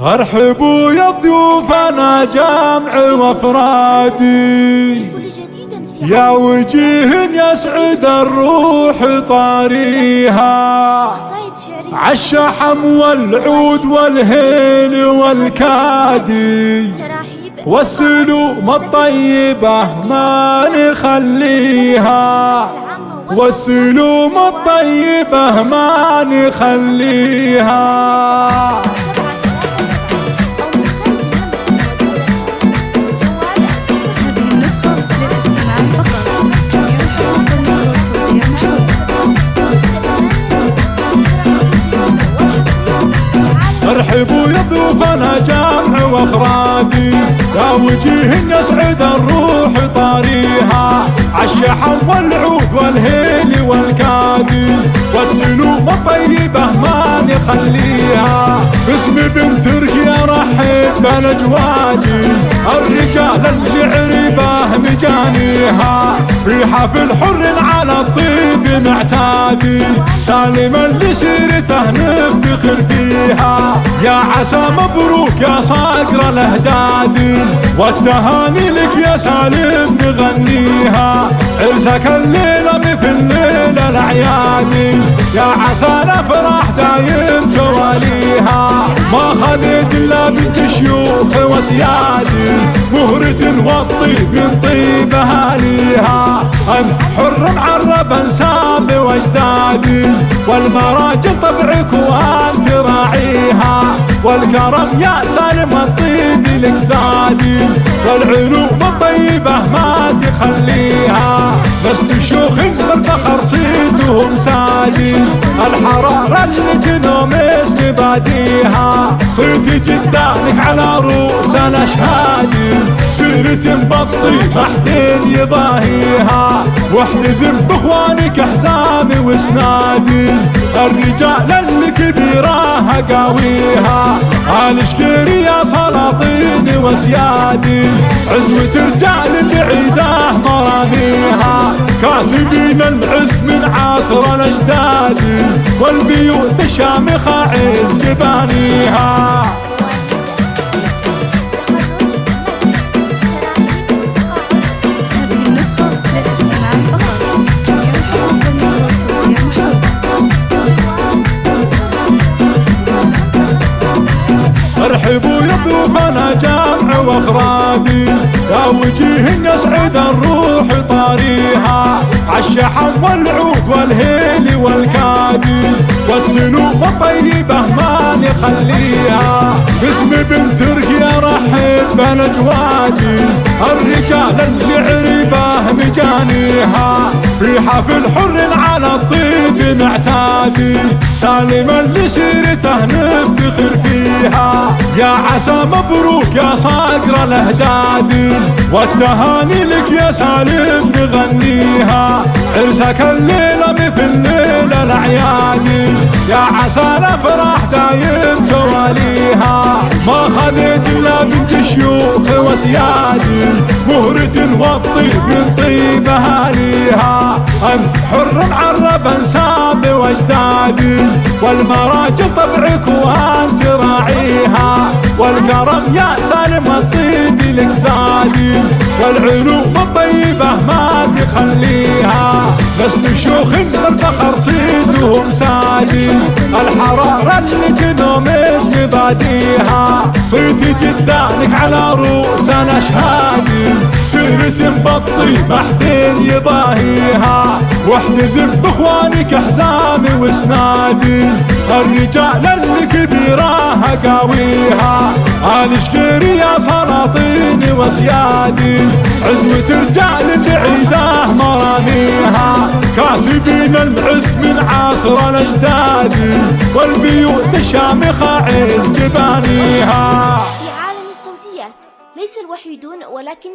ارحبوا يا ضيوفنا جمع وأفرادي. يا وجيه يسعد الروح طاريها. عالشحم والعود والهيل والكادي. والسلوم الطيبة ما نخليها. والسلوم الطيبة ما نخليها. ارحبوا يا ضيوفنا جمع وافرادي يا وجيه يسعد الروح طاريها. عالشحم والعود والهيل والكادي. والسلوم الطيبة ما نخليها. باسم بنت تركيا رحب بالاجوادي الرجال الجعربة مجانيها في حفل حر على الطيب معتادي سالما لسيرته نفتخر فيها. يا عسى مبروك يا صقر الاهدادي والتهاني لك يا سالم نغنيها عرسك الليلة مثل ليلة الأعياد. يا عسى نفرح دايم تواليها ما خليت إلا بنت شيوخ وسيادي والطيب من طيب اهاليها أن حر معرب أنساب واجدادي والمراجل طبعك وانت راعيها والكرم يا سالم الطيب لك زادي والعلوم الطيبة ما تخليها. بس تشوخ بالفخر صيتهم سادي الحرارة اللي جنوم اسم باديها صيت جدانك على رؤوس الاشهادي سيرة مبطي محدين يضاهيها. واحتزم بإخوانك احزامي واسنادي الرجال اللي كبيراها قاويها الشكيري يا سلاطين وسيادي عزوة رجال العيده مراميها. كاسبين العز من عصر الأجداد والبيوت الشامخه عز جبانيها. ارحبوا يا ضيوفنا جمع واخرادي. يا وجيه يسعد الروح طاريها. عالشحم والعود والهيل والكادي. والسلوم الطيبة ما نخليها باسم بنت تركيا رحب بالاجوادي الرجال الجعربة مجانيها في حفل حر على الطيب معتادي سالما لسيرته نفتخر فيها. يا عسى مبروك يا صقر الاهداد والتهاني لك يا سالم نغنيها. عرسك الليلة مثل ليله الأعياد. يا عسى الأفراح دايم تواليها ما خليت إلا بنت شيوخ وسيادي مهرة والطيب من طيب أهاليها. حر معرب أنساب واجدادي والمراجل طبعك وأنت راعيها والكرم يا سالم الصيد لك زادي والعلوم الطيبة ما اسم باديها صيت جدانك على رؤوس الاشهادي سيرة مبطي محدين يضاهيها. واحتزم باخوانك احزامي وإسنادي. الرجال اللي كبيراها قاويها آلشكيري يا سلاطين وسيادي عزوة رجال بعيدة مراميها كاسبين العز من عصر الأجداد والبيوت الشامخه عز عالم الصوتيات ليس الوحيدون ولكن